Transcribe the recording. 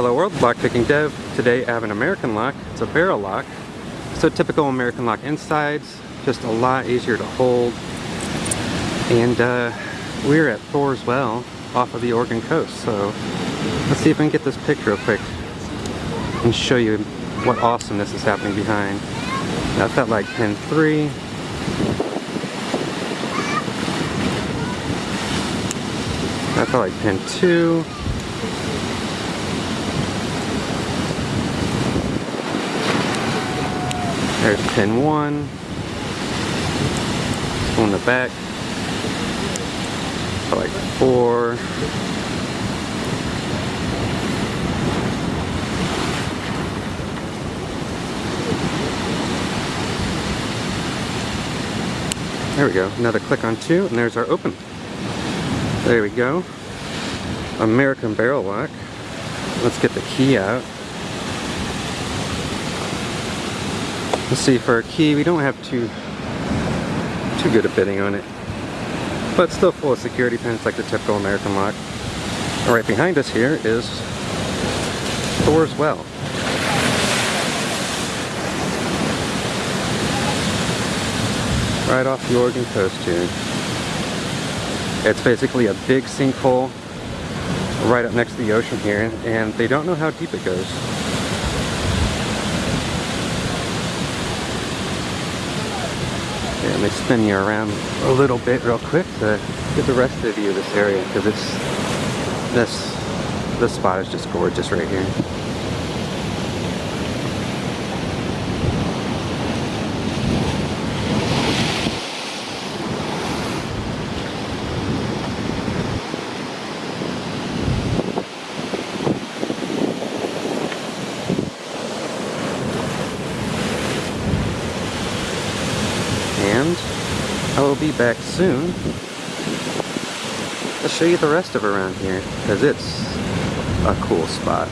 Hello world, Lock Picking dev. Today I have an American lock. It's a barrel lock. So typical American lock insides, just a lot easier to hold. And uh, we're at Thor's Well off of the Oregon coast. So let's see if I can get this picture real quick and show you what awesomeness is happening behind. That felt like pin 3. That felt like pin 2. There's pin 1. On the back. Like 4. There we go. Another click on two, and there's our open. There we go. American barrel lock. Let's get the key out. Let's see, for a key, we don't have too, too good a fitting on it. But still full of security pins like the typical American lock. And right behind us here is Thor's Well. right off the Oregon coast here. It's basically a big sinkhole right up next to the ocean here, and they don't know how deep it goes. Let me spin you around a little bit real quick to get the rest of of this area, because it's, this, this spot is just gorgeous right here. And I will be back soon to show you the rest of around here because it's a cool spot.